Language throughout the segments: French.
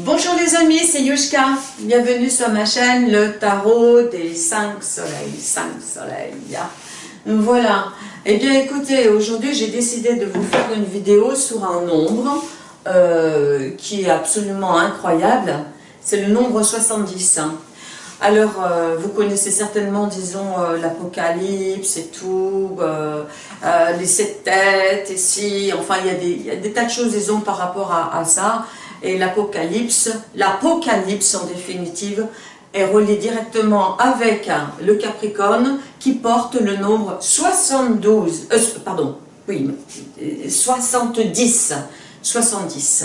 Bonjour les amis, c'est Yushka. Bienvenue sur ma chaîne, le tarot des 5 soleils. 5 soleils. Voilà. Eh bien écoutez, aujourd'hui j'ai décidé de vous faire une vidéo sur un nombre euh, qui est absolument incroyable. C'est le nombre 70. Alors, euh, vous connaissez certainement, disons, euh, l'Apocalypse et tout, les sept têtes, et si, enfin, il y, a des, tas de choses, disons, par rapport à ça. Et l'Apocalypse, l'Apocalypse en définitive, est relié directement avec le Capricorne qui porte le nombre 72, euh, pardon, oui, 70, 70.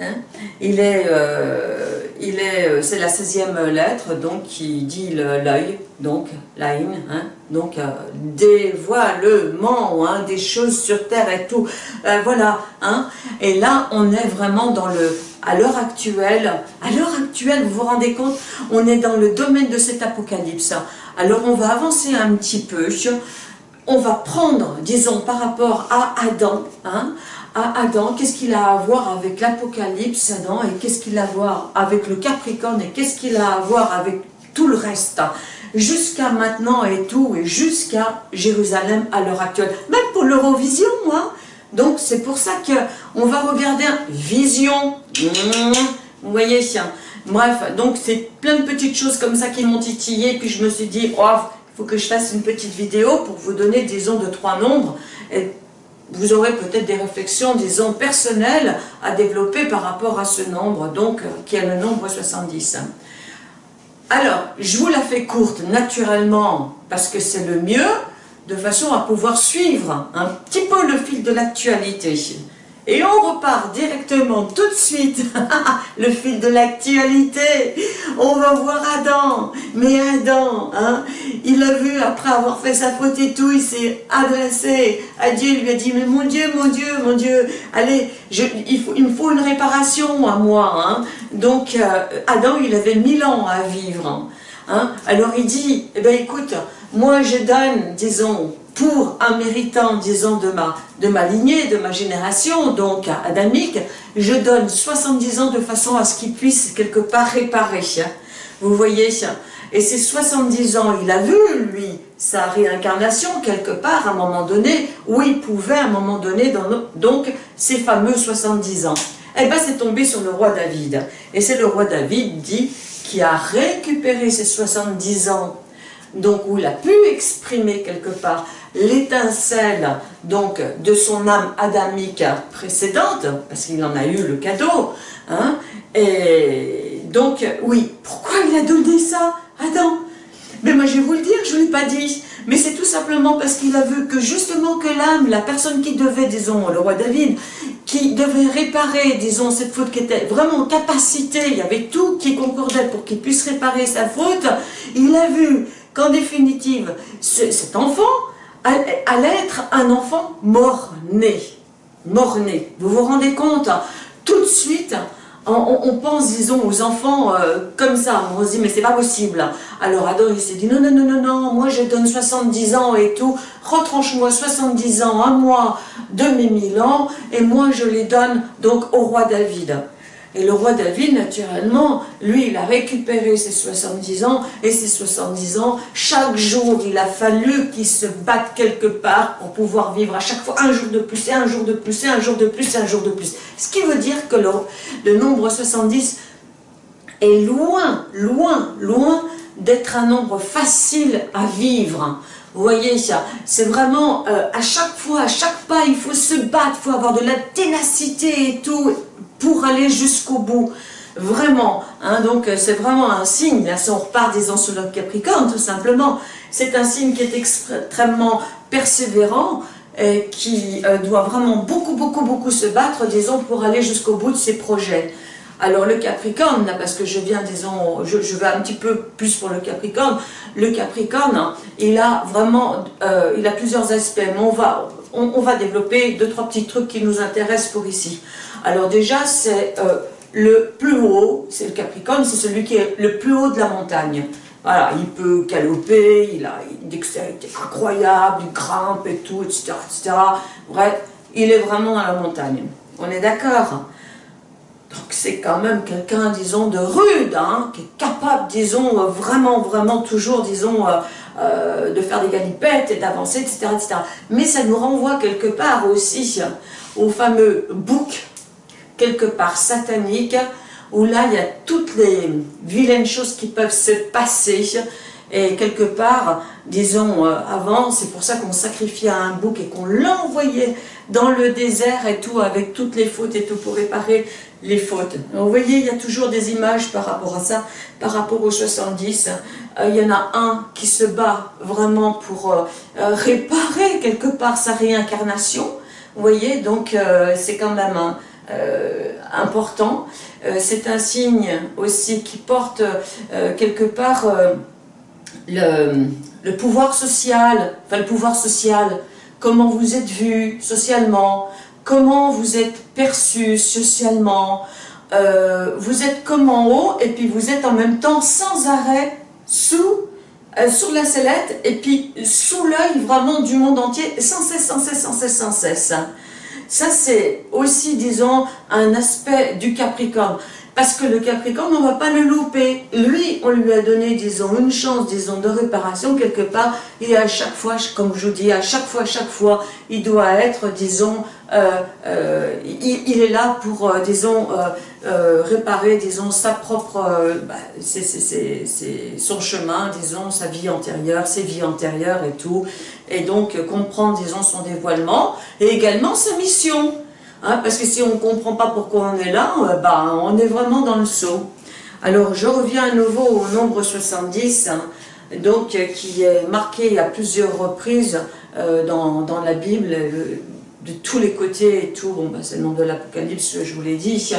Hein. il est, euh, il est, euh, c'est la 16e lettre, donc qui dit l'œil, donc l'Ain, hein, donc euh, dévoilement, hein, des choses sur terre et tout, voilà, hein, et là on est vraiment dans le, à l'heure actuelle, à l'heure actuelle, vous vous rendez compte, on est dans le domaine de cet apocalypse, alors on va avancer un petit peu, on va prendre, disons, par rapport à Adam, hein, à Adam, qu'est-ce qu'il a à voir avec l'Apocalypse, Adam, et qu'est-ce qu'il a à voir avec le Capricorne, et qu'est-ce qu'il a à voir avec tout le reste, jusqu'à maintenant et tout, et jusqu'à Jérusalem à l'heure actuelle, même pour l'Eurovision, moi. Donc c'est pour ça que on va regarder Vision, vous voyez, bref, donc c'est plein de petites choses comme ça qui m'ont titillé, puis je me suis dit, oh, il faut que je fasse une petite vidéo pour vous donner, disons, de trois nombres, vous aurez peut-être des réflexions, disons, personnelles à développer par rapport à ce nombre, donc, qui est le nombre 70. Alors, je vous la fais courte, naturellement, parce que c'est le mieux, de façon à pouvoir suivre un petit peu le fil de l'actualité. Et on repart directement tout de suite, le fil de l'actualité. On va voir Adam. Mais Adam, hein, il a vu, après avoir fait sa faute et tout, il s'est adressé à Dieu, il lui a dit, mais mon Dieu, mon Dieu, mon Dieu, allez, il, me faut une réparation à moi. Hein. Donc, euh, Adam, il avait mille ans à vivre. Hein. Alors il dit, eh ben écoute, moi je donne, disons, pour un méritant, disons, de ma, de ma lignée, de ma génération, donc adamique, je donne 70 ans de façon à ce qu'il puisse quelque part réparer. Vous voyez Et ces 70 ans, il a vu, lui, sa réincarnation quelque part, à un moment donné, où il pouvait, à un moment donné, donc, ces fameux 70 ans. Eh bien, c'est tombé sur le roi David. Et c'est le roi David, dit, qui a récupéré ces 70 ans donc où il a pu exprimer quelque part l'étincelle donc de son âme adamique précédente, parce qu'il en a eu le cadeau, hein, et donc oui, pourquoi il a donné ça Adam? Mais moi je vais vous le dire, je ne l'ai pas dit, mais c'est tout simplement parce qu'il a vu que justement que l'âme, la personne qui devait, disons, le roi David, qui devait réparer, disons, cette faute qui était vraiment en capacité, il y avait tout qui concordait pour qu'il puisse réparer sa faute, il a vu qu'en définitive, cet enfant allait être un enfant mort-né. Mort-né. Vous vous rendez compte Tout de suite, on, pense, disons, aux enfants euh, comme ça. On se dit, mais c'est pas possible. Alors Adam, il s'est dit, non, non, non, non, non, moi je donne 70 ans et tout. Retranche-moi 70 ans à moi de mes 1000 ans. Et moi, je les donne donc au roi David. Et le roi David, naturellement, lui, il a récupéré ses 70 ans, et ses 70 ans, chaque jour, il a fallu qu'il se batte quelque part pour pouvoir vivre à chaque fois un jour de plus, et un jour de plus, et un jour de plus, et un jour de plus. Ce qui veut dire que le, nombre 70 est loin, loin, loin d'être un nombre facile à vivre. Vous voyez ça C'est vraiment, euh, à chaque fois, à chaque pas, il faut se battre, il faut avoir de la ténacité et tout, pour aller jusqu'au bout. Vraiment, hein, donc euh, c'est vraiment un signe, là, si on repart sur le Capricorne tout simplement, c'est un signe qui est extrêmement persévérant, et qui euh, doit vraiment beaucoup, beaucoup, beaucoup se battre, disons, pour aller jusqu'au bout de ses projets. Alors le Capricorne, parce que je viens, disons, je, vais un petit peu plus pour le Capricorne, le Capricorne, il a vraiment, euh, il a plusieurs aspects, mais on va, on, va développer deux, trois petits trucs qui nous intéressent pour ici. Alors déjà, c'est euh, le plus haut, c'est le Capricorne, c'est celui qui est le plus haut de la montagne. Voilà, il peut galoper, il a une dextérité incroyable, il grimpe et tout, etc., etc. Bref, il est vraiment dans la montagne. On est d'accord? Donc c'est quand même quelqu'un, disons, de rude, hein, qui est capable, disons, vraiment, vraiment toujours, disons, euh, de faire des galipettes et d'avancer, etc., etc. Mais ça nous renvoie quelque part aussi au fameux bouc, quelque part satanique, où là, il y a toutes les vilaines choses qui peuvent se passer, et quelque part, disons, euh, avant, c'est pour ça qu'on sacrifiait un bouc et qu'on l'envoyait dans le désert et tout, avec toutes les fautes et tout, pour réparer les fautes. vous voyez, il y a toujours des images par rapport à ça, par rapport aux 70. Euh, il y en a un qui se bat vraiment pour euh, réparer quelque part sa réincarnation. Vous voyez, donc c'est quand même important. c'est un signe aussi qui porte quelque part le, pouvoir social, enfin le pouvoir social, comment vous êtes vu socialement, comment vous êtes perçu socialement, euh, vous êtes comme en haut et puis vous êtes en même temps sans arrêt sous, euh, sur la sellette et puis sous l'œil vraiment du monde entier sans cesse, sans cesse, sans cesse, sans cesse. Ça c'est aussi disons un aspect du Capricorne. Parce que le Capricorne, on ne va pas le louper. Lui, on lui a donné, disons, une chance, disons, de réparation quelque part. Et à chaque fois, comme je vous dis, à chaque fois, chaque fois, il doit être, disons, euh, euh, il, est là pour, euh, disons, réparer, disons, sa propre, bah, c'est son chemin, disons, sa vie antérieure, ses vies antérieures et tout. Et donc, comprendre, disons, son dévoilement et également sa mission. Hein, parce que si on ne comprend pas pourquoi on est là, euh, bah, on est vraiment dans le saut. Alors je reviens à nouveau au nombre 70, hein, donc, euh, qui est marqué à plusieurs reprises euh, dans, dans, la Bible, de tous les côtés et tout, bon, bah, c'est le nom de l'Apocalypse, je vous l'ai dit,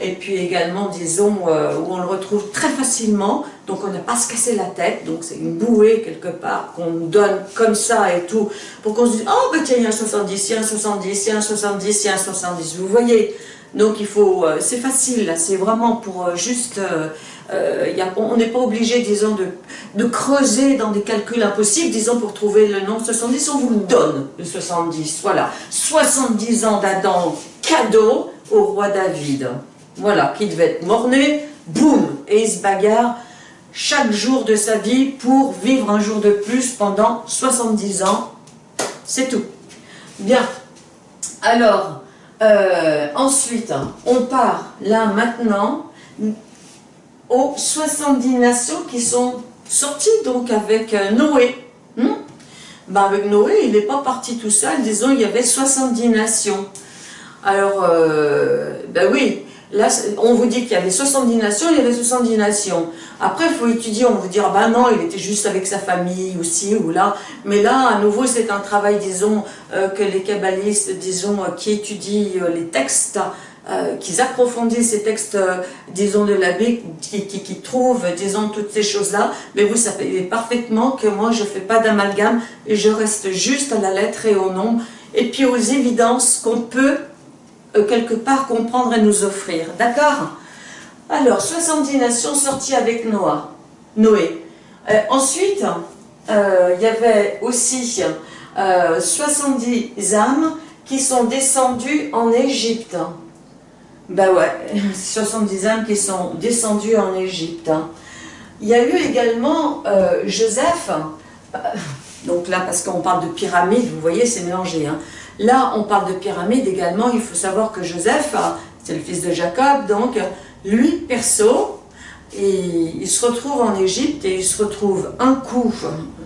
et puis également, disons, où on le retrouve très facilement, donc on n'a pas à se casser la tête, donc c'est une bouée quelque part qu'on donne comme ça et tout, pour qu'on se dise, oh ben tiens, il y a un 70, il y a un 70, il y a un 70, il y a un 70, vous voyez? Donc il faut, euh, c'est facile, c'est vraiment pour euh, juste, euh, on n'est pas obligé, disons, de, de creuser dans des calculs impossibles, disons, pour trouver le nombre 70, on vous le donne, le 70, voilà. 70 ans d'Adam, cadeau au roi David, voilà, qui devait être mort-né, boum, et il se bagarre, chaque jour de sa vie pour vivre un jour de plus pendant 70 ans. C'est tout. Bien. Alors, euh, ensuite, on part là maintenant aux 70 nations qui sont sorties donc avec euh, Noé. Hmm? Ben, avec Noé, il n'est pas parti tout seul, disons il y avait 70 nations. Alors, euh, ben oui, Là, on vous dit qu'il y avait 70 nations, il y avait 70 nations. Après, il faut étudier, on vous dire, bah non, il était juste avec sa famille aussi ou là. Mais là, à nouveau, c'est un travail, disons, euh, que les kabbalistes, disons, euh, qui étudient euh, les textes, qui approfondissent ces textes, disons, de la Bible, qui, qui, trouvent, disons, toutes ces choses-là. Mais vous savez parfaitement que moi, je ne fais pas d'amalgame et je reste juste à la lettre et au nom. Et puis aux évidences qu'on peut euh, quelque part comprendre et nous offrir. D'accord? Alors, 70 nations sorties avec Noé. Euh, ensuite, euh, il y avait aussi 70 âmes qui sont descendues en Égypte. Ben ouais, 70 âmes qui sont descendues en Égypte. Il y a eu également Joseph, donc là parce qu'on parle de pyramide, vous voyez c'est mélangé, hein. Là, on parle de pyramide également. Il faut savoir que Joseph, c'est le fils de Jacob, donc lui, perso, il se retrouve en Égypte et il se retrouve un coup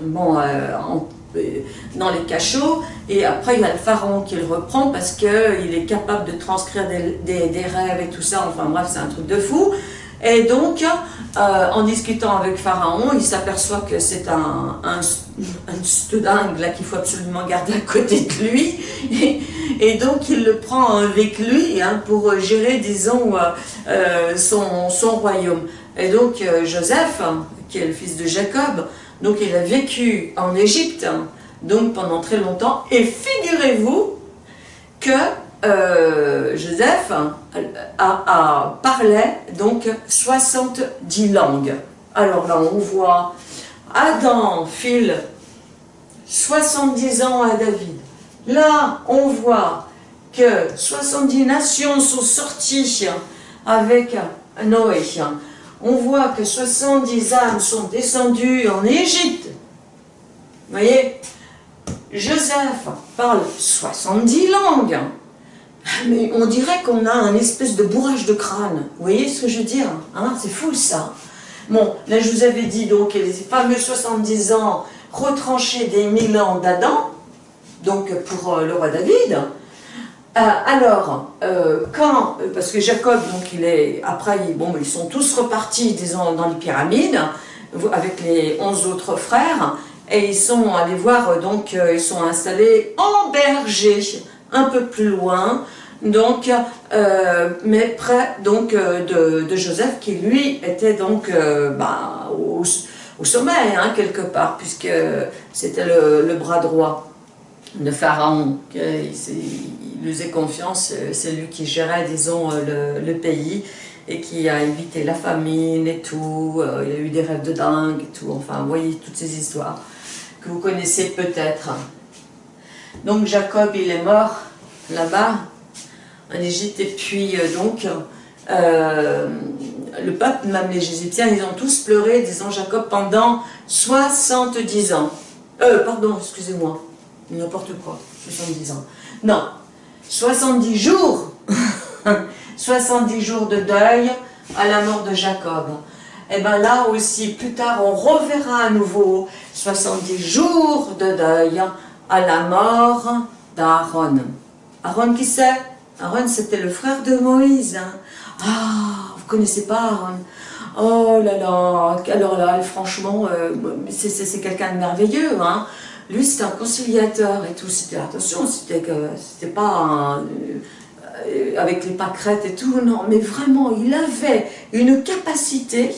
bon, euh, euh, dans les cachots et après il y a le pharaon qui le reprend parce qu'il est capable de transcrire des, rêves et tout ça, enfin bref c'est un truc de fou et donc, euh, en discutant avec Pharaon, il s'aperçoit que c'est un, un là qu'il faut absolument garder à côté de lui. Et, donc, il le prend avec lui hein, pour gérer, disons, euh, euh, son, son, royaume. Et donc, Joseph, qui est le fils de Jacob, donc il a vécu en Égypte, donc pendant très longtemps. Et figurez-vous que euh, Joseph a, parlait donc 70 langues. Alors là, on voit Adam file 70 ans à David. Là, on voit que 70 nations sont sorties avec Noé. On voit que 70 âmes sont descendues en Égypte. Vous voyez Joseph parle 70 langues. Mais on dirait qu'on a un espèce de bourrage de crâne. Vous voyez ce que je veux dire hein? C'est fou ça. Bon, là je vous avais dit donc les fameux 70 ans retranchés des 1000 ans d'Adam, donc pour euh, le roi David. Euh, alors, euh, quand, parce que Jacob, donc il est, après, bon, ils sont tous repartis, disons, dans les pyramides, avec les 11 autres frères, et ils sont allés voir, donc, ils sont installés en berger, un peu plus loin, donc, mais près donc de, Joseph, qui lui était donc bah, au, sommet, hein, quelque part, puisque c'était le, bras droit de Pharaon. Il, lui faisait confiance, c'est lui qui gérait, disons, le, pays et qui a évité la famine et tout. Euh, il a eu des rêves de dingue et tout. Enfin, vous voyez toutes ces histoires que vous connaissez peut-être. Donc Jacob, il est mort là-bas, en Égypte, et puis euh, donc, euh, le peuple, même les Égyptiens, ils ont tous pleuré, disons Jacob, pendant 70 ans. Euh, pardon, excusez-moi, n'importe quoi, 70 ans. Non, 70 jours, 70 jours de deuil à la mort de Jacob. Et eh bien là aussi, plus tard, on reverra à nouveau 70 jours de deuil à la mort d'Aaron. Aaron qui c'est Aaron c'était le frère de Moïse. Hein. Ah, connaissez pas Aaron Oh là là, alors là, franchement, euh, c'est quelqu'un de merveilleux. Hein. Lui, c'était un conciliateur et tout. C'était, attention, c'était c'était pas euh, avec les pâquerettes et tout, non, mais vraiment, il avait une capacité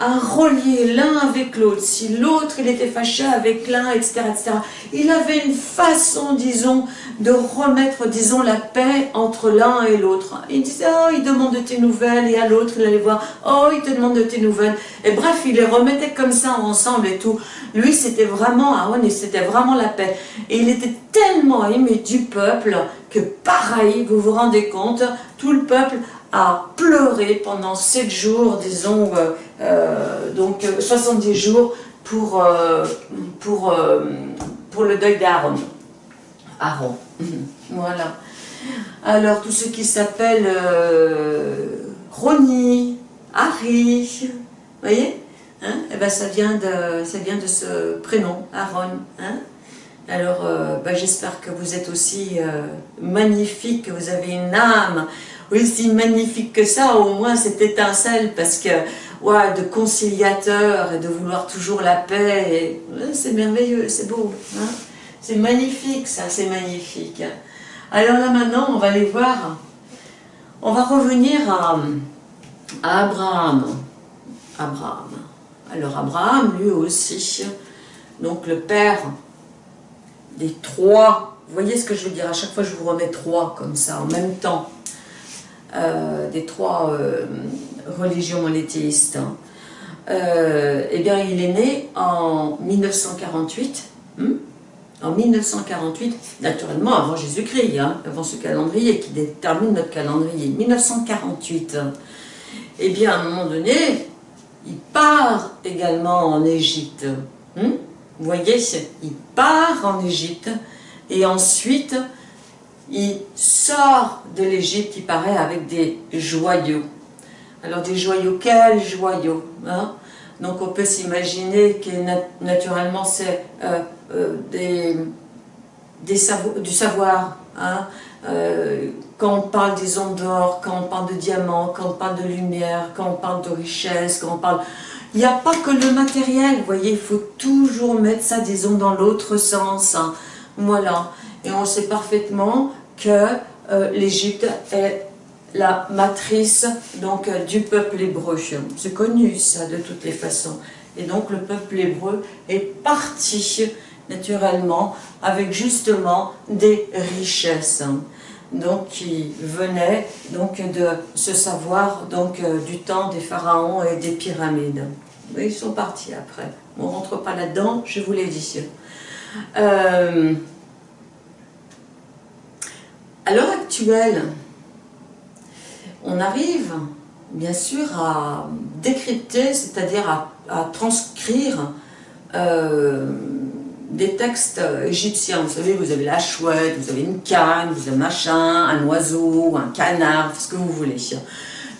à relier l'un avec l'autre. Si l'autre, il était fâché avec l'un, etc., etc. Il avait une façon, disons, de remettre, disons, la paix entre l'un et l'autre. Il disait, oh, il demande de tes nouvelles, et à l'autre, il allait voir, oh, il te demande de tes nouvelles. Et bref, il les remettait comme ça ensemble et tout. Lui, c'était vraiment, et c'était vraiment la paix. Et il était tellement aimé du peuple que pareil, vous vous rendez compte, tout le peuple a pleuré pendant sept jours, disons, euh, euh, donc 70 jours pour, euh, pour, pour le deuil d'Aaron. Aaron, voilà. Alors, tout ce qui s'appelle Ronnie, Harry, vous voyez hein eh ben, ça, vient de, ça vient de ce prénom, Aaron. Hein alors, ben, j'espère que vous êtes aussi magnifique, que vous avez une âme aussi magnifique que ça, au moins cette étincelle, parce que, de conciliateur et de vouloir toujours la paix, c'est merveilleux, c'est beau, hein. c'est magnifique ça, c'est magnifique. Alors là maintenant, on va aller voir, on va revenir à, à Abraham. Abraham. Alors Abraham, lui aussi, donc le père des trois, vous voyez ce que je veux dire, à chaque fois je vous remets trois comme ça, en même temps. Euh, des trois euh, religions monothéistes, hein. euh, eh bien, il est né en 1948, hmm, en 1948, naturellement avant Jésus-Christ, hein, avant ce calendrier qui détermine notre calendrier, 1948. Eh bien, à un moment donné, il part également en Égypte. Hmm? Vous voyez, il part en Égypte et ensuite il sort de l'Égypte, il paraît, avec des joyaux. Alors des joyaux, quels joyaux hein? Donc on peut s'imaginer que naturellement c'est euh, euh, des, du savoir. Hein? Euh, quand on parle des ondes d'or, quand on parle de diamants, quand on parle de lumière, quand on parle de richesse, quand on parle... Il n'y a pas que le matériel, vous voyez, il faut toujours mettre ça, disons, dans l'autre sens. Hein. Voilà. Et on sait parfaitement que euh, l'Égypte est la matrice donc, euh, du peuple hébreu. C'est connu ça de toutes les façons. Et donc le peuple hébreu est parti naturellement avec justement des richesses. Donc qui venaient donc, de ce savoir donc, euh, du temps des pharaons et des pyramides. ils sont partis après. On ne rentre pas là-dedans, je vous l'ai dit. À l'heure actuelle, on arrive bien sûr à décrypter, c'est-à-dire à, transcrire euh, des textes égyptiens. Vous savez, vous avez la chouette, vous avez une canne, vous avez machin, un oiseau, un canard, ce que vous voulez.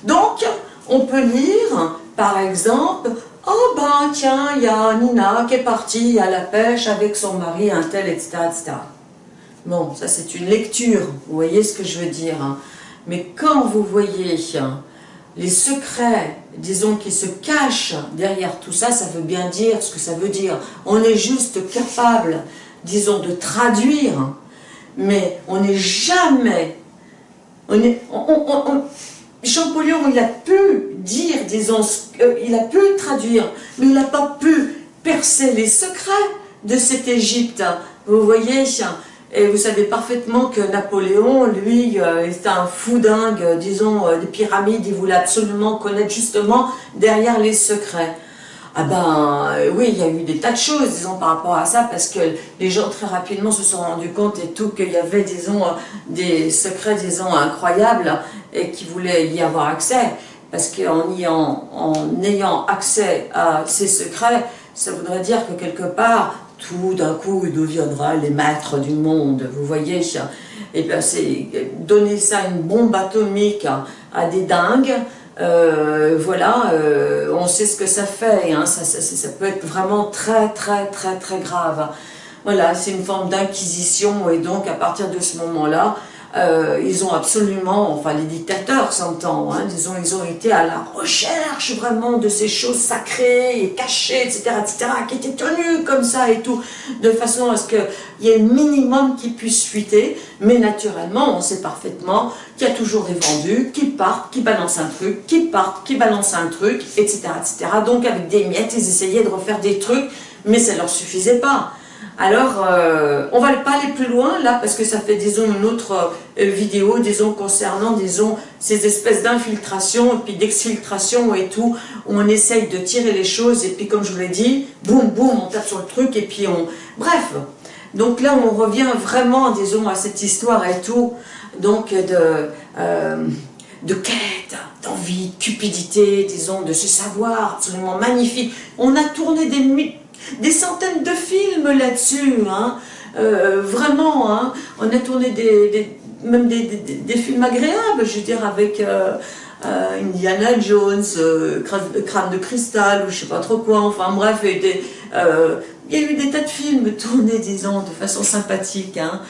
Donc, on peut lire, par exemple, Oh ben tiens, il y a Nina qui est partie à la pêche avec son mari, un tel, etc. etc. Bon, ça c'est une lecture, vous voyez ce que je veux dire. Hein. Mais quand vous voyez les secrets, disons, qui se cachent derrière tout ça, ça veut bien dire ce que ça veut dire. On est juste capable, disons, de traduire, mais on n'est jamais... Champollion, il a pu dire, disons, il a pu traduire, mais il n'a pas pu percer les secrets de cette Égypte. Vous voyez, et vous savez parfaitement que Napoléon, lui, euh, est un fou dingue, disons, euh, des pyramides, il voulait absolument connaître justement derrière les secrets. Ah ben euh, oui, il y a eu des tas de choses, disons, par rapport à ça, parce que les gens très rapidement se sont rendus compte et tout qu'il y avait, disons, des secrets, disons, incroyables et qui voulaient y avoir accès. Parce qu'en en ayant accès à ces secrets, ça voudrait dire que quelque part, tout d'un coup, il deviendra les maîtres du monde, vous voyez Et bien, c'est donner ça une bombe atomique à, des dingues, euh, voilà, euh, on sait ce que ça fait, hein, ça, ça, ça, peut être vraiment très très très très grave. Voilà, c'est une forme d'inquisition et donc à partir de ce moment-là, euh, ils ont absolument, enfin les dictateurs s'entend, hein, ils ont été à la recherche vraiment de ces choses sacrées et cachées, etc., etc., qui étaient tenues comme ça et tout, de façon à ce qu'il y ait le minimum qui puisse fuiter, mais naturellement, on sait parfaitement qu'il y a toujours des vendus qui partent, qui balancent un truc, qui partent, qui balancent un truc, etc., etc., donc avec des miettes, ils essayaient de refaire des trucs, mais ça ne leur suffisait pas. Alors, euh, on va pas aller plus loin là, parce que ça fait, disons, une autre euh, vidéo, disons, concernant, disons, ces espèces d'infiltration, et puis d'exfiltration et tout, où on essaye de tirer les choses, et puis comme je vous l'ai dit, boum, boum, on tape sur le truc, et puis on... Bref, donc là, on revient vraiment, disons, à cette histoire et tout, donc de... Euh, quête, d'envie, de cupidité, disons, de ce savoir absolument magnifique. On a tourné des des centaines de films là-dessus, hein. euh, vraiment, hein. on a tourné des, même des, films agréables, je veux dire, avec euh, euh, Indiana Jones, Crâne de cristal, ou je sais pas trop quoi, enfin bref, il y a eu des tas de films tournés, disons, de façon sympathique, hein,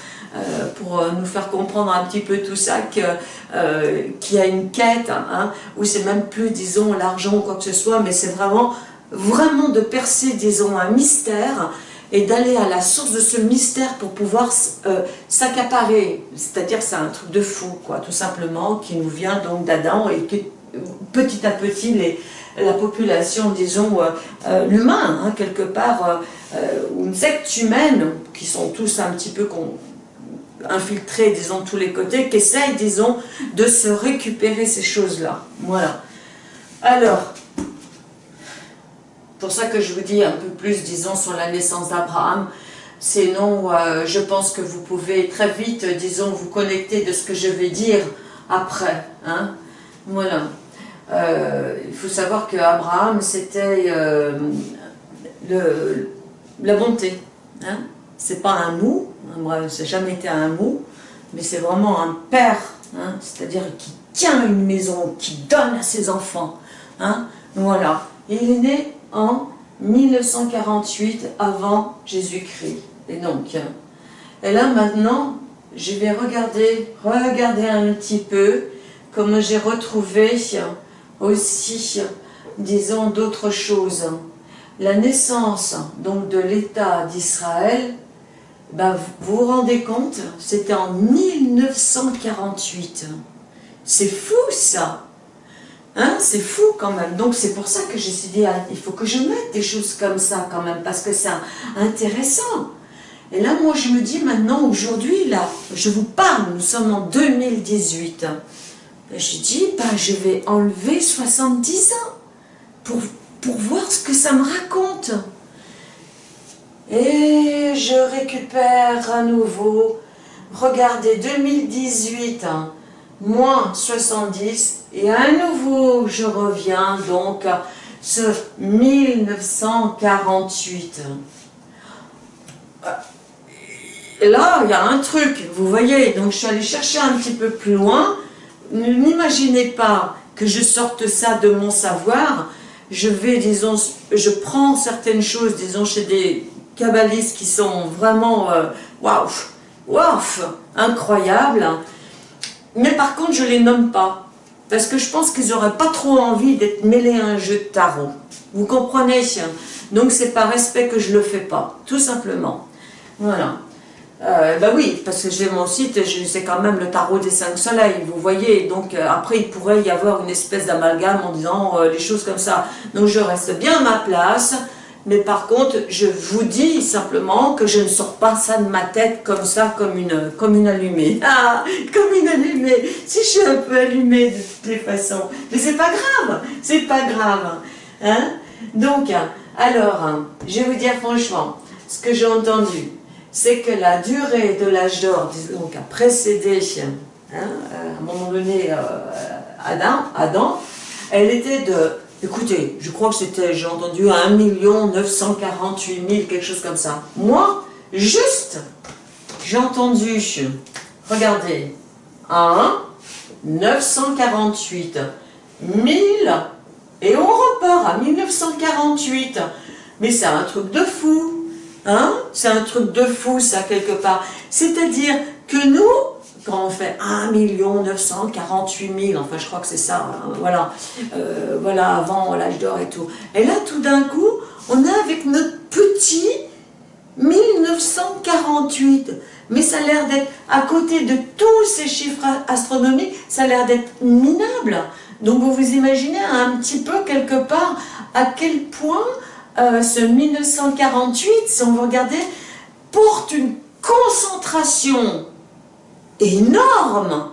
pour nous faire comprendre un petit peu tout ça, qu'il y a une quête, où c'est même plus, disons, l'argent ou quoi que ce soit, mais c'est vraiment vraiment de percer, disons, un mystère et d'aller à la source de ce mystère pour pouvoir euh, s'accaparer. C'est-à-dire c'est un truc de fou, quoi, tout simplement, qui nous vient donc d'Adam et que petit à petit, les, la population, disons, euh, euh, l'humain, hein, quelque part, une secte humaine, qui sont tous un petit peu infiltrés, disons, de tous les côtés, qui essayent, disons, de se récupérer ces choses-là. Voilà. Alors, pour ça que je vous dis un peu plus, disons, sur la naissance d'Abraham. Sinon, euh, je pense que vous pouvez très vite, disons, vous connecter de ce que je vais dire après. Hein. Voilà. Euh, il faut savoir que Abraham, c'était euh, la bonté. Hein. C'est pas un mot, moi, ça n'a jamais été un mot, mais c'est vraiment un père, hein, c'est-à-dire qui tient une maison, qui donne à ses enfants. Hein. Voilà. Et il est né en 1948 avant Jésus-Christ. Et donc, et là maintenant, je vais regarder, regarder un petit peu comme j'ai retrouvé aussi, disons, d'autres choses. La naissance donc de l'État d'Israël, ben, vous vous rendez compte, c'était en 1948. C'est fou ça Hein, c'est fou quand même. Donc c'est pour ça que j'ai dit, ah, il faut que je mette des choses comme ça quand même, parce que c'est intéressant. Et là, moi, je me dis maintenant, aujourd'hui, là, je vous parle, nous sommes en 2018. Je dis, bah, je vais enlever 70 ans pour, pour voir ce que ça me raconte. Et je récupère à nouveau, regardez, 2018, moins 70, et à nouveau je reviens donc à ce 1948. Et là, il y a un truc, vous voyez, donc je suis allée chercher un petit peu plus loin. N'imaginez pas que je sorte ça de mon savoir. Je vais, disons, je prends certaines choses, disons, chez des kabbalistes qui sont vraiment, euh, waouh, waouh, incroyables. Mais par contre, je ne les nomme pas. Parce que je pense qu'ils n'auraient pas trop envie d'être mêlés à un jeu de tarot. Vous comprenez? Donc c'est par respect que je ne le fais pas, tout simplement. Voilà. Ben oui, parce que j'ai mon site, c'est quand même le tarot des cinq soleils, vous voyez, donc euh, après il pourrait y avoir une espèce d'amalgame en disant euh, les choses comme ça. Donc je reste bien à ma place, mais par contre, je vous dis simplement que je ne sors pas ça de ma tête comme ça, comme une, comme une allumée. Ah, comme une allumée. Si je suis un peu allumée de toutes les façons. Mais c'est pas grave, c'est pas grave. Hein? Donc, alors, je vais vous dire franchement, ce que j'ai entendu, c'est que la durée de l'âge d'or, donc a précédé, hein, à un moment donné, euh, Adam, Adam, elle était de, écoutez, je crois que c'était, j'ai entendu, 1 948 000, quelque chose comme ça. Moi, juste, j'ai entendu, regardez, 1, 948, 1000, et on repart à 1948. Mais c'est un truc de fou. Hein? C'est un truc de fou, ça, quelque part. C'est-à-dire que nous, quand on fait 1 948 000, enfin je crois que c'est ça, hein, voilà, euh, voilà, avant l'âge d'or et tout. Et là, tout d'un coup, on est avec notre petit 1948. Mais ça a l'air d'être, à côté de tous ces chiffres astronomiques, ça a l'air d'être minable. Donc vous vous imaginez un petit peu, quelque part, à quel point euh, ce 1948, si on veut regarder, porte une concentration énorme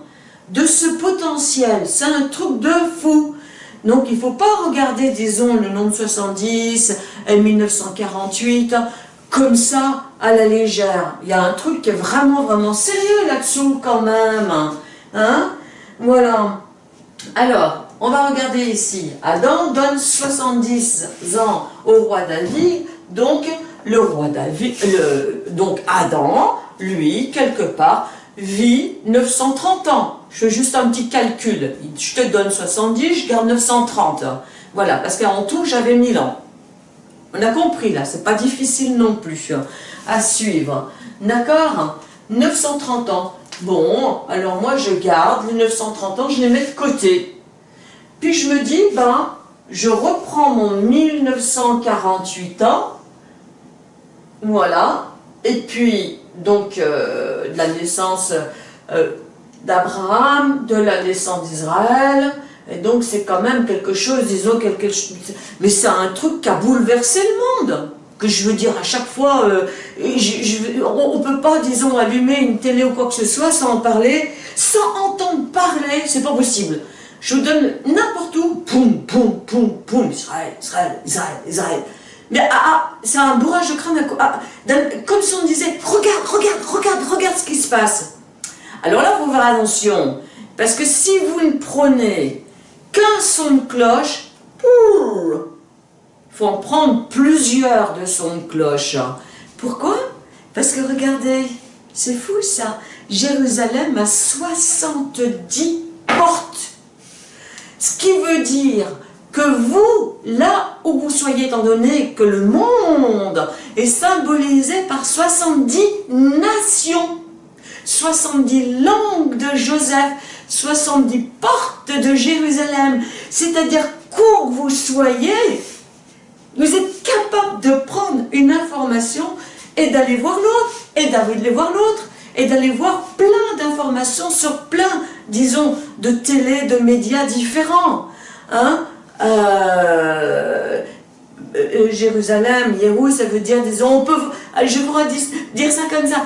de ce potentiel. C'est un truc de fou. Donc il ne faut pas regarder, disons, le nombre 70 et 1948 comme ça à la légère. Il y a un truc qui est vraiment, vraiment sérieux là-dessous quand même. Hein Voilà. Alors, on va regarder ici. Adam donne 70 ans au roi David, donc le roi David, donc Adam, lui, quelque part, vit 930 ans. Je fais juste un petit calcul. Je te donne 70, je garde 930. Voilà, parce qu'en tout, j'avais 1000 ans. On a compris là, c'est pas difficile non plus à suivre. D'accord? 930 ans. Bon, alors moi je garde les 930 ans, je les mets de côté. Puis je me dis, ben, je reprends mon 1948 ans, voilà, et puis, donc, euh, de la naissance euh, d'Abraham, de la naissance d'Israël, et donc c'est quand même quelque chose, disons, quelque chose, mais c'est un truc qui a bouleversé le monde, que je veux dire, à chaque fois, euh, on ne peut pas, disons, allumer une télé ou quoi que ce soit sans en parler, sans entendre parler, c'est pas possible. Je vous donne n'importe où, poum, poum, poum, poum, Israël, Israël, Israël, Israël. Mais ah, ah c'est un bourrage de crâne, ah, comme si on disait, regarde, regarde, regarde, regarde ce qui se passe. Alors là, faut faire attention, parce que si vous ne prenez qu'un son de cloche, il faut en prendre plusieurs de sons de cloche. Pourquoi? Parce que regardez, c'est fou ça, Jérusalem a 70 portes. Ce qui veut dire que vous, là où vous soyez, étant donné que le monde est symbolisé par 70 nations, 70 langues de Joseph, 70 portes de Jérusalem, c'est-à-dire qu'où vous soyez, vous êtes capable de prendre une information et d'aller voir l'autre, et d'aller voir l'autre, et d'aller voir plein d'informations sur plein, disons, de télé, de médias différents. Hein euh, euh, Jérusalem, Yérou, ça veut dire, disons, on peut, je pourrais dire ça comme ça,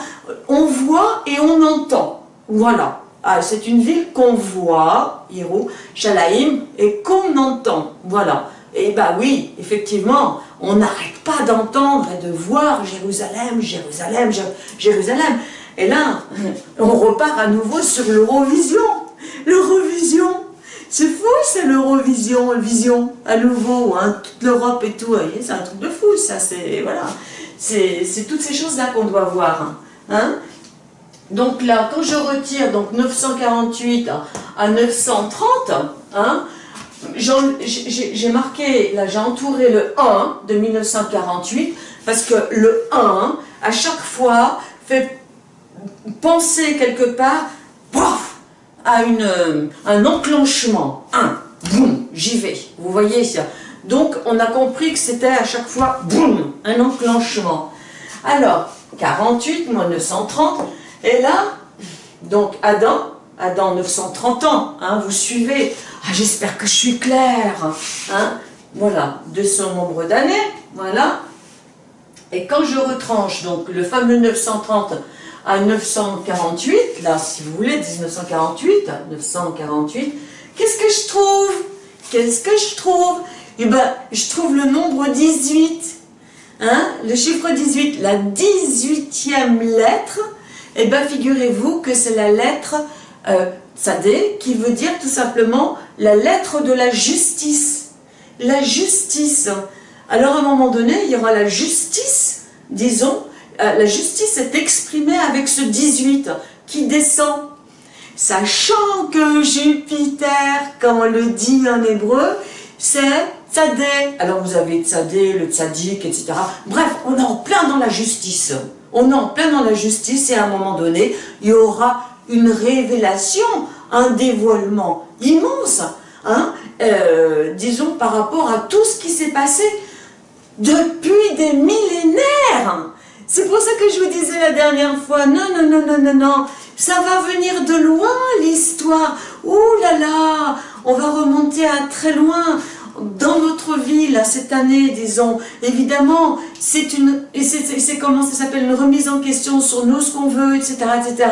on voit et on entend. Voilà. Ah, c'est une ville qu'on voit, Yérou, Shalaim, et qu'on entend. Voilà. Et bah oui, effectivement, on n'arrête pas d'entendre et de voir Jérusalem, Jérusalem, Jérusalem. Et là, on repart à nouveau sur l'Eurovision. L'Eurovision c'est fou, c'est l'Eurovision, Vision, à nouveau, hein, toute l'Europe et tout, c'est un truc de fou, ça, c'est, voilà, c'est toutes ces choses-là qu'on doit voir, hein. Donc là, quand je retire donc 948 à 930, hein, j'ai marqué, là j'ai entouré le 1 de 1948, parce que le 1, à chaque fois, fait penser quelque part, à une, un enclenchement. Un, boum, j'y vais. Vous voyez ça Donc, on a compris que c'était à chaque fois, boum, un enclenchement. Alors, 48 moins 930, et là, donc Adam, Adam 930 ans, hein, vous suivez. Ah, j'espère que je suis claire. Hein, voilà, de son nombre d'années, voilà. Et quand je retranche donc le fameux 930 à 948, là, si vous voulez, 1948, 948, qu'est-ce que je trouve? Qu'est-ce que je trouve? Eh bien, je trouve le nombre 18, hein, le chiffre 18, la 18e lettre, eh bien, figurez-vous que c'est la lettre euh, qui veut dire tout simplement la lettre de la justice. La justice. Alors, à un moment donné, il y aura la justice, disons, la justice est exprimée avec ce 18 qui descend. Sachant que Jupiter, comme on le dit en hébreu, c'est Tzadé. Alors vous avez Tzadé, le Tzadik, etc. Bref, on est en plein dans la justice. On est en plein dans la justice et à un moment donné, il y aura une révélation, un dévoilement immense, hein, euh, disons par rapport à tout ce qui s'est passé depuis des millénaires. C'est pour ça que je vous disais la dernière fois, non, non, non, non, non, non, ça va venir de loin l'histoire. Ouh là là, on va remonter à très loin dans notre vie, là, cette année, disons, évidemment, c'est une, c'est comment ça s'appelle, une remise en question sur nous, ce qu'on veut, etc., etc.,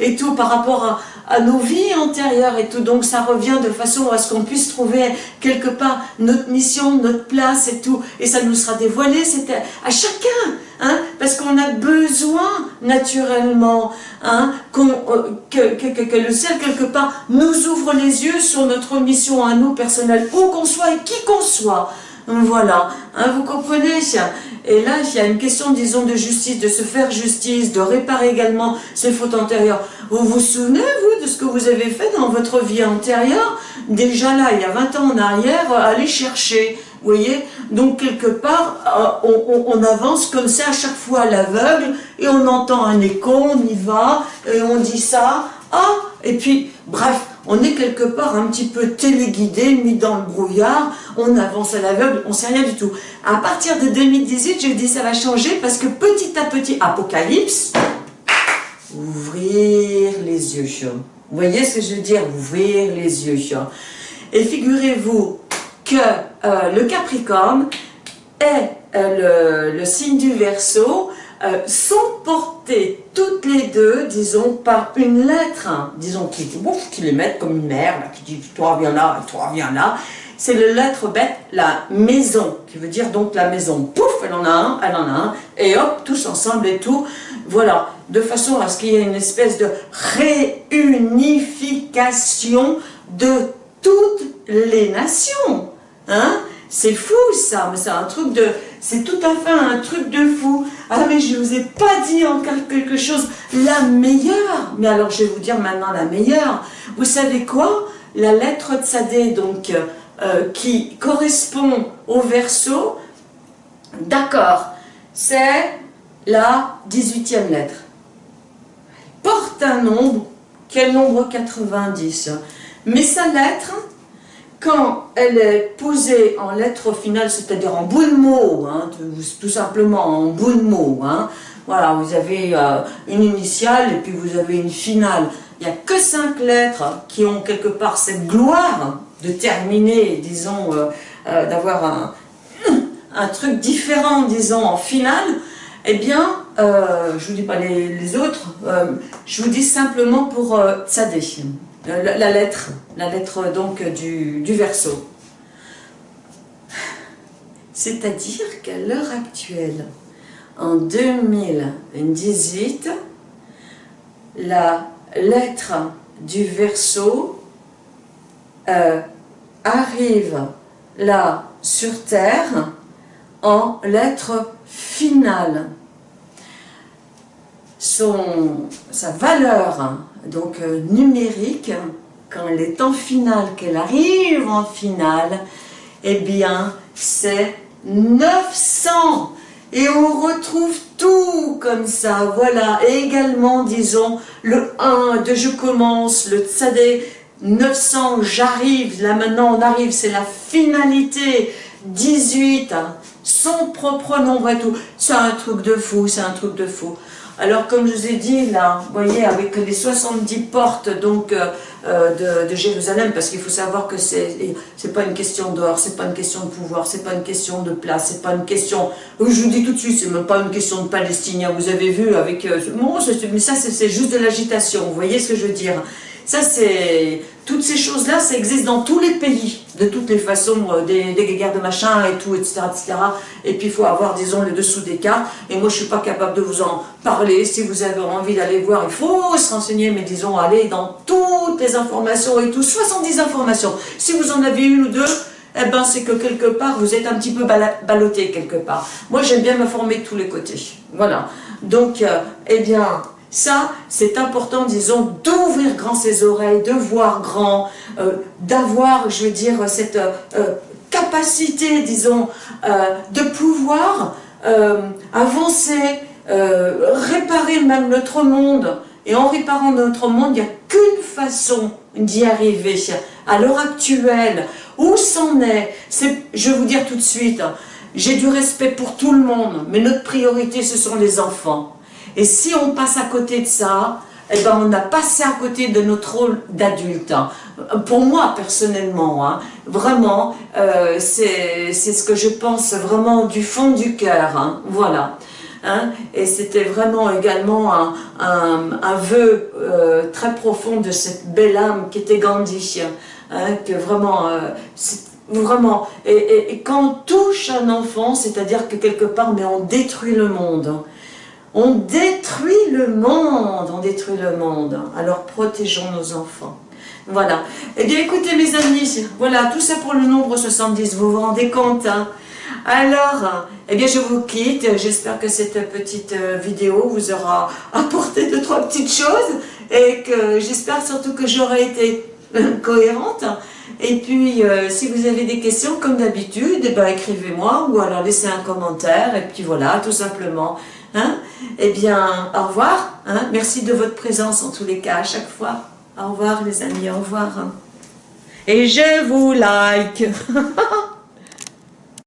et tout par rapport à, à nos vies antérieures et tout. Donc ça revient de façon à ce qu'on puisse trouver quelque part notre mission, notre place et tout. Et ça nous sera dévoilé, c'était à chacun, hein, parce qu'on a besoin naturellement hein, euh, que, le ciel quelque part nous ouvre les yeux sur notre mission à nous personnelle, où qu'on soit et qui qu'on soit. Voilà, hein, vous comprenez Et là, il y a une question, disons, de justice, de se faire justice, de réparer également ses fautes antérieures. Vous vous souvenez, vous, de ce que vous avez fait dans votre vie antérieure? Déjà là, il y a 20 ans en arrière, allez chercher, vous voyez Donc, quelque part, euh, on, avance comme ça à chaque fois à l'aveugle, et on entend un écho, on y va, et on dit ça, ah, et puis, bref, on est quelque part un petit peu téléguidé, mis dans le brouillard, on avance à l'aveugle, on sait rien du tout. À partir de 2018, je dis ça va changer parce que petit à petit, Apocalypse, ouvrir les yeux. Vous voyez ce que je veux dire? Ouvrir les yeux. Et figurez-vous que euh, le Capricorne est euh, le, signe du Verseau, euh, sont portées toutes les deux, disons, par une lettre, hein, disons, qui, qui les mettent comme une mère, qui dit « toi viens là, toi viens là », c'est le lettre bête, la maison, qui veut dire donc la maison. Pouf, elle en a un, elle en a un, et hop, tous ensemble et tout. Voilà, de façon à ce qu'il y ait une espèce de réunification de toutes les nations. Hein? C'est fou ça, mais c'est un truc de... C'est tout à fait un truc de fou. Ah mais je ne vous ai pas dit encore quelque chose, la meilleure. Mais alors je vais vous dire maintenant la meilleure. Vous savez quoi? La lettre Tzadé, donc, euh, qui correspond au verso, d'accord, c'est la 18e lettre. Porte un nombre, quel nombre 90 Mais sa lettre, quand elle est posée en lettre finale, c'est-à-dire en bout de mot, hein, tout, simplement en bout de mot, hein, voilà, vous avez euh, une initiale et puis vous avez une finale. Il n'y a que cinq lettres qui ont quelque part cette gloire de terminer, disons, euh, euh, d'avoir un, truc différent, disons, en finale, eh bien, je ne vous dis pas les, autres, je vous dis simplement pour Tzadé. Euh, la, lettre, la lettre donc du, du verso. C'est-à-dire qu'à l'heure actuelle, en 2018, la lettre du euh, arrive là sur Terre en lettres finales. Son, sa valeur donc euh, numérique, quand elle est en finale, qu'elle arrive en finale, eh bien c'est 900 et on retrouve tout comme ça, voilà, et également, disons, le 1 de je commence, le tzadé, 900, j'arrive, là maintenant on arrive, c'est la finalité, 18, hein, son propre nombre et tout, c'est un truc de fou, c'est un truc de fou. Alors comme je vous ai dit là, vous voyez, avec les 70 portes donc euh, euh, de, Jérusalem, parce qu'il faut savoir que c'est c'est pas une question d'or, c'est pas une question de pouvoir, c'est pas une question de place, c'est pas une question, je vous dis tout de suite, c'est même pas une question de Palestiniens, vous avez vu avec, euh, mais ça c'est juste de l'agitation, vous voyez ce que je veux dire ça, c'est toutes ces choses-là, ça existe dans tous les pays, de toutes les façons, euh, des, guerres de machin et tout, etc., etc. Et puis, il faut avoir, disons, le dessous des cartes. Et moi, je suis pas capable de vous en parler. Si vous avez envie d'aller voir, il faut se renseigner, mais disons, aller dans toutes les informations et tout, 70 informations. Si vous en avez une ou deux, eh ben, c'est que quelque part, vous êtes un petit peu ballotté quelque part. Moi, j'aime bien me former de tous les côtés. Voilà. Donc, euh, eh bien, ça, c'est important, disons, d'ouvrir grand ses oreilles, de voir grand, euh, d'avoir, je veux dire, cette euh, euh, capacité, disons, de pouvoir avancer, réparer même notre monde. Et en réparant notre monde, il n'y a qu'une façon d'y arriver. À l'heure actuelle, où c'en est, Je vais vous dire tout de suite, j'ai du respect pour tout le monde, mais notre priorité, ce sont les enfants. Et si on passe à côté de ça, eh ben on a passé à côté de notre rôle d'adulte. Hein. Pour moi, personnellement, hein, vraiment, euh, c'est ce que je pense vraiment du fond du cœur. Hein, voilà. et c'était vraiment également un, un, vœu euh, très profond de cette belle âme qui était Gandhi. que vraiment, euh, vraiment, et, et, quand on touche un enfant, c'est-à-dire que quelque part, mais on détruit le monde. On détruit le monde, on détruit le monde. Alors protégeons nos enfants. Voilà. Eh bien écoutez mes amis, voilà, tout ça pour le nombre 70, vous vous rendez compte hein alors, eh bien je vous quitte, j'espère que cette petite euh, vidéo vous aura apporté deux, trois petites choses et que j'espère surtout que j'aurai été cohérente. Et puis, euh, si vous avez des questions, comme d'habitude, eh ben, écrivez-moi ou alors laissez un commentaire et puis voilà, tout simplement. Hein eh bien, au revoir. Hein Merci de votre présence en tous les cas, à chaque fois. Au revoir les amis, au revoir. Et je vous like.